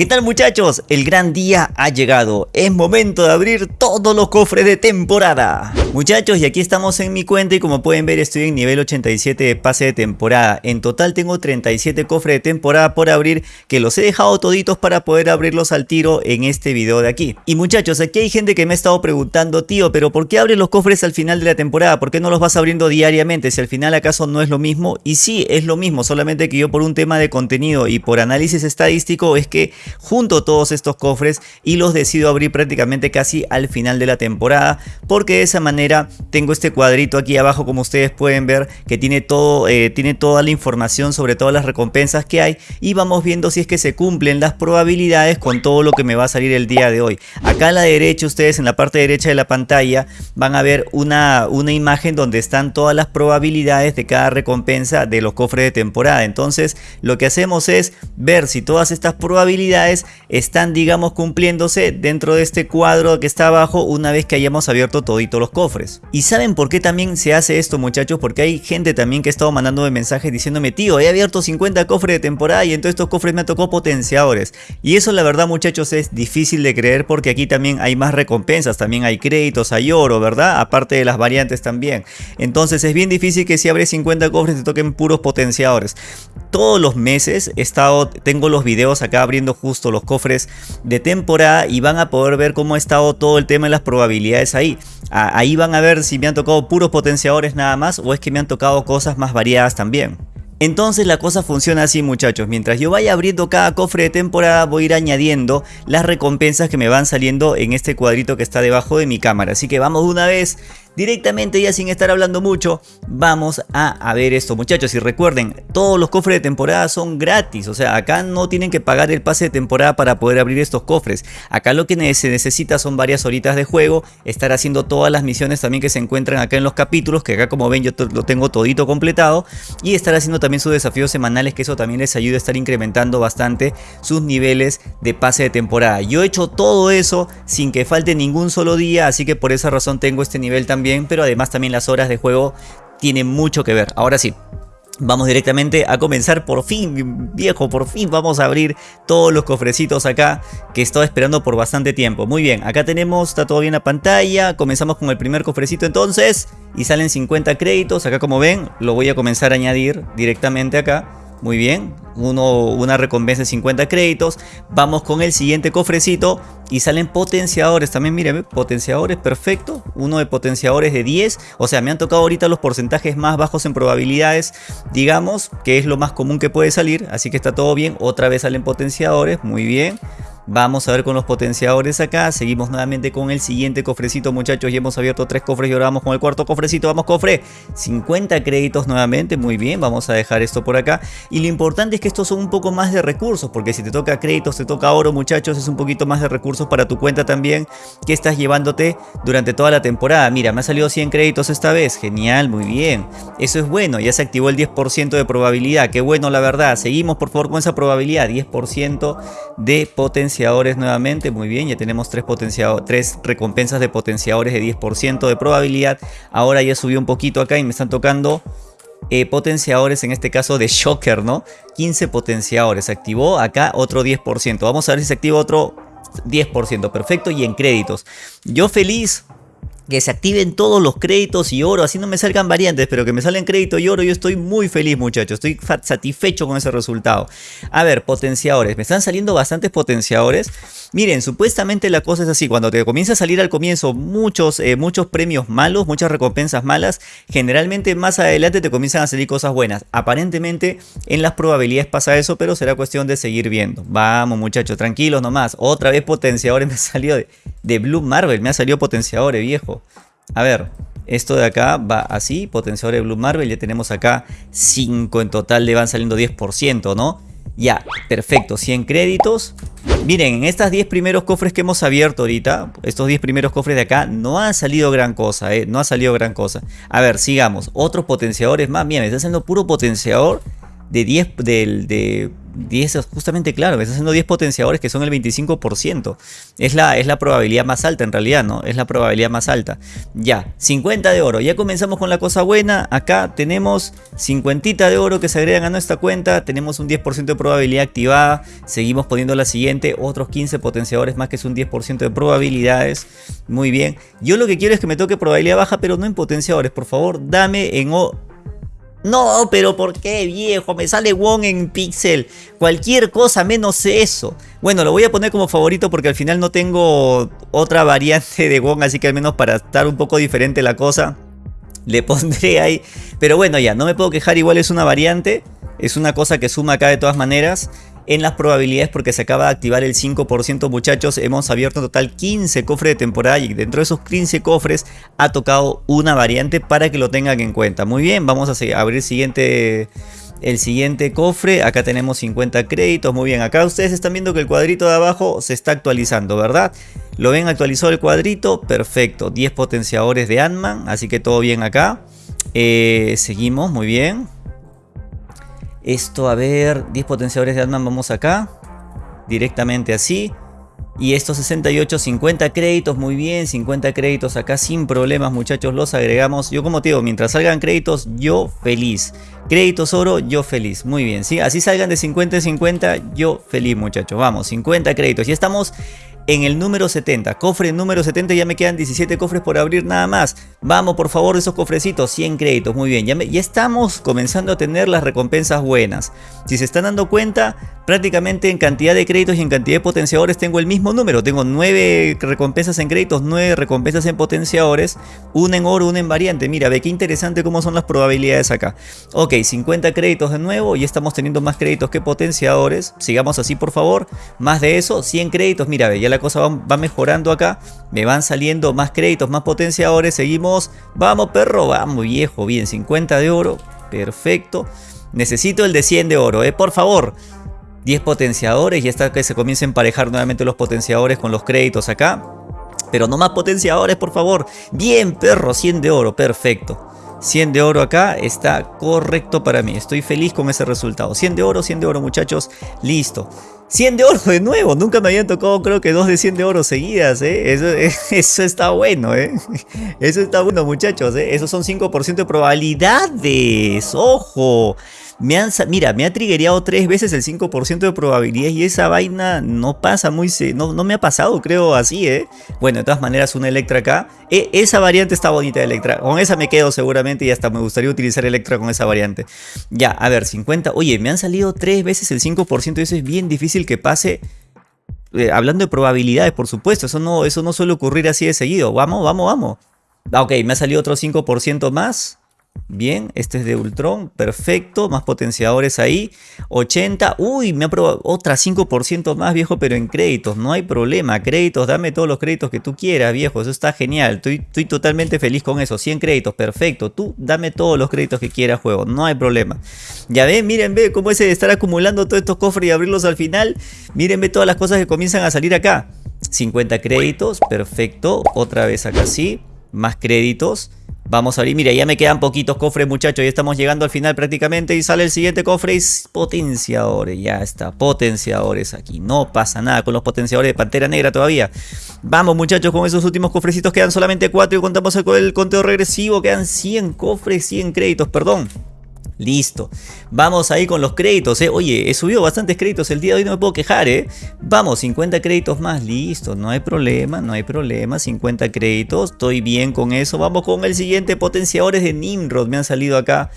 ¿Qué tal muchachos? El gran día ha llegado. Es momento de abrir todos los cofres de temporada. Muchachos, y aquí estamos en mi cuenta y como pueden ver estoy en nivel 87 de pase de temporada. En total tengo 37 cofres de temporada por abrir que los he dejado toditos para poder abrirlos al tiro en este video de aquí. Y muchachos, aquí hay gente que me ha estado preguntando, tío, pero ¿por qué abres los cofres al final de la temporada? ¿Por qué no los vas abriendo diariamente? Si al final acaso no es lo mismo. Y sí, es lo mismo, solamente que yo por un tema de contenido y por análisis estadístico es que junto todos estos cofres y los decido abrir prácticamente casi al final de la temporada porque de esa manera tengo este cuadrito aquí abajo como ustedes pueden ver que tiene todo eh, tiene toda la información sobre todas las recompensas que hay y vamos viendo si es que se cumplen las probabilidades con todo lo que me va a salir el día de hoy. Acá a la derecha ustedes en la parte derecha de la pantalla van a ver una, una imagen donde están todas las probabilidades de cada recompensa de los cofres de temporada. Entonces lo que hacemos es ver si todas estas probabilidades están digamos cumpliéndose dentro de este cuadro que está abajo una vez que hayamos abierto todito los cofres. ¿Y saben por qué también se hace esto muchachos? Porque hay gente también que ha estado mandándome mensajes diciéndome tío he abierto 50 cofres de temporada y en todos estos cofres me tocó potenciadores. Y eso la verdad muchachos es difícil de creer porque aquí también hay más recompensas, también hay créditos, hay oro, ¿verdad? Aparte de las variantes también. Entonces es bien difícil que si abres 50 cofres te toquen puros potenciadores. Todos los meses he estado, tengo los videos acá abriendo justo los cofres de temporada y van a poder ver cómo ha estado todo el tema de las probabilidades ahí. Ahí van a ver si me han tocado puros potenciadores nada más o es que me han tocado cosas más variadas también. Entonces la cosa funciona así muchachos, mientras yo vaya abriendo cada cofre de temporada voy a ir añadiendo las recompensas que me van saliendo en este cuadrito que está debajo de mi cámara. Así que vamos de una vez directamente ya sin estar hablando mucho, vamos a, ver esto muchachos. Y recuerden, todos los cofres de temporada son gratis. O sea, acá no tienen que pagar el pase de temporada para poder abrir estos cofres. Acá lo que se necesita son varias horitas de juego, estar haciendo todas las misiones también que se encuentran acá en los capítulos, que acá como ven yo lo tengo todito completado. Y estar haciendo también sus desafíos semanales, que eso también les ayuda a estar incrementando bastante sus niveles de pase de temporada. Yo he hecho todo eso sin que falte ningún solo día, así que por esa razón tengo este nivel también pero además también las horas de juego tienen mucho que ver. Ahora sí, Vamos directamente a comenzar por fin, viejo, por fin vamos a abrir todos los cofrecitos acá que estaba esperando por bastante tiempo. Muy bien, acá tenemos, está todo bien la pantalla, comenzamos con el primer cofrecito entonces y salen 50 créditos. Acá como ven, lo voy a comenzar a añadir directamente acá. Muy bien, uno, una recompensa de 50 créditos. Vamos con el siguiente cofrecito y salen potenciadores. También miren, potenciadores, perfecto. Uno de potenciadores de 10. O sea, me han tocado ahorita los porcentajes más bajos en probabilidades, digamos, que es lo más común que puede salir. Así que está todo bien. Otra vez salen potenciadores, muy bien. Vamos a ver con los potenciadores acá. Seguimos nuevamente con el siguiente cofrecito, muchachos. Ya hemos abierto tres cofres y ahora vamos con el cuarto cofrecito. Vamos, cofre. 50 créditos nuevamente. Muy bien, vamos a dejar esto por acá. Y lo importante es que estos son un poco más de recursos. Porque si te toca créditos, te toca oro, muchachos. Es un poquito más de recursos para tu cuenta también. Que estás llevándote durante toda la temporada. Mira, me ha salido 100 créditos esta vez. Genial, muy bien. Eso es bueno. Ya se activó el 10% de probabilidad. Qué bueno, la verdad. Seguimos, por favor, con esa probabilidad. 10% de potencial nuevamente, muy bien, ya tenemos tres, tres recompensas de potenciadores de 10% de probabilidad. Ahora ya subió un poquito acá y me están tocando eh, potenciadores, en este caso de Shocker, ¿no? 15 potenciadores, activó acá otro 10%. Vamos a ver si se activa otro 10%, perfecto, y en créditos. Yo feliz que se activen todos los créditos y oro, así no me salgan variantes, pero que me salen crédito y oro, yo estoy muy feliz muchachos, estoy satisfecho con ese resultado. A ver, potenciadores, me están saliendo bastantes potenciadores. Miren, supuestamente la cosa es así, cuando te comienza a salir al comienzo muchos, eh, muchos premios malos, muchas recompensas malas, generalmente más adelante te comienzan a salir cosas buenas. Aparentemente en las probabilidades pasa eso, pero será cuestión de seguir viendo. Vamos muchachos, tranquilos nomás. Otra vez potenciadores me salió de, de Blue Marvel, me ha salido potenciadores viejo. A ver, esto de acá va así, potenciador de Blue Marvel, ya tenemos acá 5 en total, le van saliendo 10%, ¿no? Ya, perfecto, 100 créditos. Miren, en estos 10 primeros cofres que hemos abierto ahorita, estos 10 primeros cofres de acá, no ha salido gran cosa, ¿eh? No ha salido gran cosa. A ver, sigamos. Otros potenciadores más. Miren, está haciendo puro potenciador de 10 del de 10, justamente claro, me está haciendo 10 potenciadores que son el 25%. Es la, es la probabilidad más alta en realidad, ¿no? Es la probabilidad más alta. Ya, 50 de oro. Ya comenzamos con la cosa buena. Acá tenemos 50 de oro que se agregan a nuestra cuenta. Tenemos un 10% de probabilidad activada. Seguimos poniendo la siguiente. Otros 15 potenciadores más que es un 10% de probabilidades. Muy bien. Yo lo que quiero es que me toque probabilidad baja, pero no en potenciadores. Por favor, dame en o no, pero ¿por qué, viejo? Me sale Wong en Pixel. Cualquier cosa menos eso. Bueno, lo voy a poner como favorito porque al final no tengo otra variante de Wong, así que al menos para estar un poco diferente la cosa, le pondré ahí. Pero bueno, ya, no me puedo quejar, igual es una variante. Es una cosa que suma acá de todas maneras en las probabilidades porque se acaba de activar el 5% muchachos. Hemos abierto en total 15 cofres de temporada y dentro de esos 15 cofres ha tocado una variante para que lo tengan en cuenta. Muy bien, vamos a abrir siguiente, el siguiente cofre. Acá tenemos 50 créditos. Muy bien, acá ustedes están viendo que el cuadrito de abajo se está actualizando, ¿verdad? ¿Lo ven actualizado el cuadrito? Perfecto, 10 potenciadores de Ant-Man, así que todo bien acá. Eh, seguimos, muy bien. Esto, a ver, 10 potenciadores de Atman, vamos acá. Directamente así. Y estos 68, 50 créditos, muy bien, 50 créditos acá sin problemas muchachos, los agregamos. Yo como te digo, mientras salgan créditos, yo feliz. Créditos oro, yo feliz, muy bien, ¿sí? Así salgan de 50 en 50, yo feliz muchachos. Vamos, 50 créditos. Ya estamos en el número 70. Cofre número 70, ya me quedan 17 cofres por abrir nada más. Vamos, por favor, esos cofrecitos, 100 créditos, muy bien. Ya, ya estamos comenzando a tener las recompensas buenas. Si se están dando cuenta, prácticamente en cantidad de créditos y en cantidad de potenciadores tengo el mismo número. Tengo 9 recompensas en créditos, 9 recompensas en potenciadores, una en oro, una en variante. Mira, ve qué interesante cómo son las probabilidades acá. Ok, 50 créditos de nuevo y estamos teniendo más créditos que potenciadores. Sigamos así, por favor. Más de eso, 100 créditos. Mira, ve, ya la cosa va, mejorando acá. Me van saliendo más créditos, más potenciadores. Seguimos. Vamos, perro. Vamos, viejo. Bien, 50 de oro. Perfecto. Necesito el de 100 de oro, eh. Por favor. 10 potenciadores y está que se comiencen a emparejar nuevamente los potenciadores con los créditos acá. Pero no más potenciadores, por favor. Bien, perro, 100 de oro, perfecto. 100 de oro acá está correcto para mí. Estoy feliz con ese resultado. 100 de oro, 100 de oro, muchachos. Listo. 100 de oro de nuevo. Nunca me habían tocado, creo que dos de 100 de oro seguidas, ¿eh? Eso, eso está bueno, ¿eh? Eso está bueno, muchachos, ¿eh? Esos son 5% de probabilidades. ¡Ojo! Me han, mira, me ha triggereado tres veces el 5% de probabilidad y esa vaina no pasa muy... No, no me ha pasado, creo, así, ¿eh? Bueno, de todas maneras, una Electra acá. E, esa variante está bonita, Electra. Con esa me quedo seguramente y hasta me gustaría utilizar Electra con esa variante. Ya, a ver, 50... Oye, me han salido tres veces el 5% y eso es bien difícil que pase... Eh, hablando de probabilidades, por supuesto, eso no, eso no suele ocurrir así de seguido. Vamos, vamos, vamos. Ah, ok, me ha salido otro 5% más. Bien, este es de Ultron, perfecto, más potenciadores ahí, 80, uy, me ha probado otra 5% más viejo, pero en créditos, no hay problema, créditos, dame todos los créditos que tú quieras viejo, eso está genial, estoy, estoy totalmente feliz con eso, 100 créditos, perfecto, tú dame todos los créditos que quieras juego, no hay problema. Ya ven, miren, ve cómo es de estar acumulando todos estos cofres y abrirlos al final, miren, ve todas las cosas que comienzan a salir acá, 50 créditos, perfecto, otra vez acá sí, más créditos, Vamos a abrir, mira, ya me quedan poquitos cofres muchachos, ya estamos llegando al final prácticamente y sale el siguiente cofre y potenciadores, ya está, potenciadores aquí, no pasa nada con los potenciadores de Pantera Negra todavía. Vamos muchachos, con esos últimos cofrecitos. Quedan solamente 4 y contamos el, el conteo regresivo, quedan 100 cofres, 100 créditos, perdón. Listo. Vamos ahí con los créditos, ¿eh? Oye, he subido bastantes créditos el día de hoy, no me puedo quejar, ¿eh? Vamos, 50 créditos más, listo. No hay problema, no hay problema. 50 créditos, estoy bien con eso. Vamos con el siguiente, potenciadores de Nimrod. Me han salido acá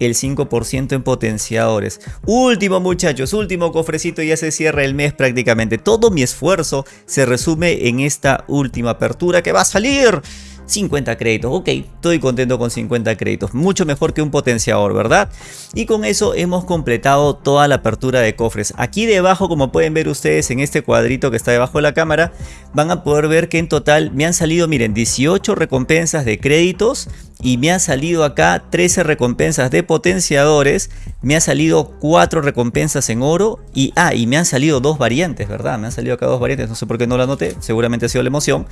el 5% en potenciadores. Último muchachos, último cofrecito, ya se cierra el mes prácticamente. Todo mi esfuerzo se resume en esta última apertura que va a salir 50 créditos. Ok, estoy contento con 50 créditos. Mucho mejor que un potenciador, ¿verdad? Y con eso hemos completado toda la apertura de cofres. Aquí debajo, como pueden ver ustedes en este cuadrito que está debajo de la cámara, van a poder ver que en total me han salido, miren, 18 recompensas de créditos y me ha salido acá 13 recompensas de potenciadores, me ha salido 4 recompensas en oro y, ah, y me han salido dos variantes, ¿verdad? Me han salido acá dos variantes, no sé por qué no la anoté, seguramente ha sido la emoción,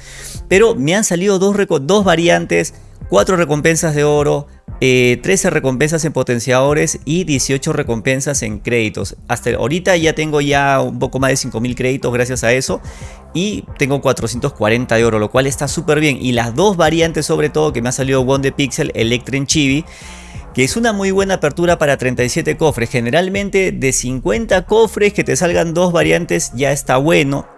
pero me han salido dos, dos variantes, 4 recompensas de oro, 13 recompensas en potenciadores y 18 recompensas en créditos. Hasta ahorita ya tengo ya un poco más de 5000 créditos gracias a eso. Y tengo 440 de oro, lo cual está súper bien. Y las dos variantes sobre todo que me ha salido Wonder Pixel, Electren Chibi que es una muy buena apertura para 37 cofres. Generalmente de 50 cofres que te salgan dos variantes ya está bueno.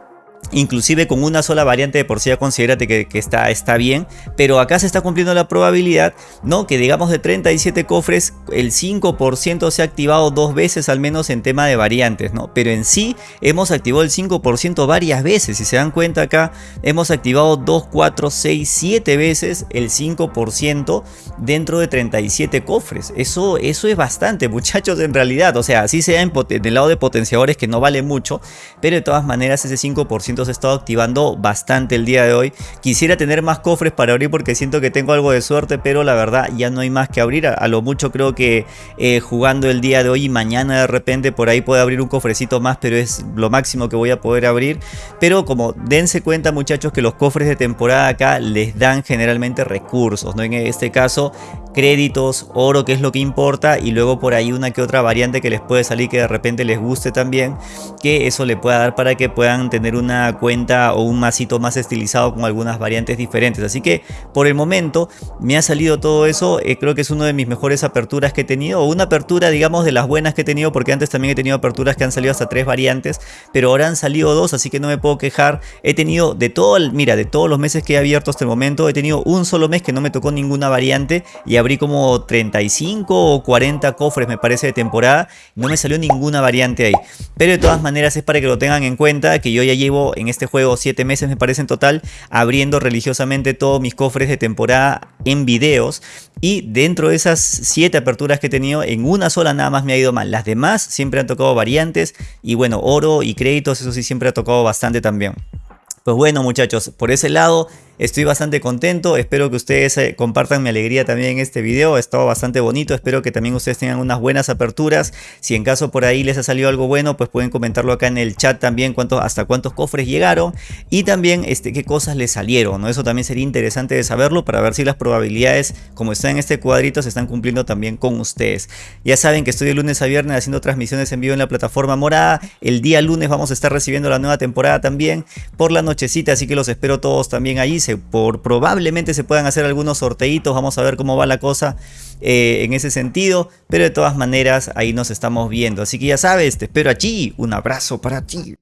Inclusive con una sola variante de por sí ya considérate que, está, está bien, pero acá se está cumpliendo la probabilidad, ¿no? Que digamos de 37 cofres, el 5% se ha activado dos veces al menos en tema de variantes, ¿no? Pero en sí hemos activado el 5% varias veces, si se dan cuenta acá, hemos activado 2, 4, 6, 7 veces el 5% dentro de 37 cofres. Eso, eso es bastante, muchachos, en realidad, o sea, así sea en, en el lado de potenciadores que no vale mucho, pero de todas maneras ese 5% se ha estado activando bastante el día de hoy. Quisiera tener más cofres para abrir porque siento que tengo algo de suerte, pero la verdad ya no hay más que abrir. A, lo mucho creo que eh, jugando el día de hoy y mañana de repente por ahí puedo abrir un cofrecito más, pero es lo máximo que voy a poder abrir. Pero como dense cuenta muchachos que los cofres de temporada acá les dan generalmente recursos, ¿no? En este caso créditos, oro que es lo que importa y luego por ahí una que otra variante que les puede salir que de repente les guste también que eso le pueda dar para que puedan tener una cuenta o un masito más estilizado con algunas variantes diferentes así que por el momento me ha salido todo eso eh, creo que es una de mis mejores aperturas que he tenido o una apertura digamos de las buenas que he tenido porque antes también he tenido aperturas que han salido hasta tres variantes pero ahora han salido dos así que no me puedo quejar he tenido de todo mira de todos los meses que he abierto hasta el momento he tenido un solo mes que no me tocó ninguna variante y abrí como 35 o 40 cofres me parece de temporada. No me salió ninguna variante ahí. Pero de todas maneras es para que lo tengan en cuenta que yo ya llevo en este juego 7 meses me parece en total abriendo religiosamente todos mis cofres de temporada en videos. Y dentro de esas 7 aperturas que he tenido, en una sola nada más me ha ido mal. Las demás siempre han tocado variantes y bueno, oro y créditos, eso sí siempre ha tocado bastante también. Pues bueno muchachos, por ese lado Estoy bastante contento, espero que ustedes eh, compartan mi alegría también en este video, ha estado bastante bonito, espero que también ustedes tengan unas buenas aperturas. Si en caso por ahí les ha salido algo bueno, pues pueden comentarlo acá en el chat también cuánto, hasta cuántos cofres llegaron y también este, qué cosas les salieron, ¿no? Eso también sería interesante de saberlo para ver si las probabilidades, como están en este cuadrito, se están cumpliendo también con ustedes. Ya saben que estoy de lunes a viernes haciendo transmisiones en vivo en la plataforma morada, el día lunes vamos a estar recibiendo la nueva temporada también por la nochecita, así que los espero todos también ahí por probablemente se puedan hacer algunos sorteitos, vamos a ver cómo va la cosa eh, en ese sentido, pero de todas maneras ahí nos estamos viendo, así que ya sabes, te espero allí, un abrazo para ti.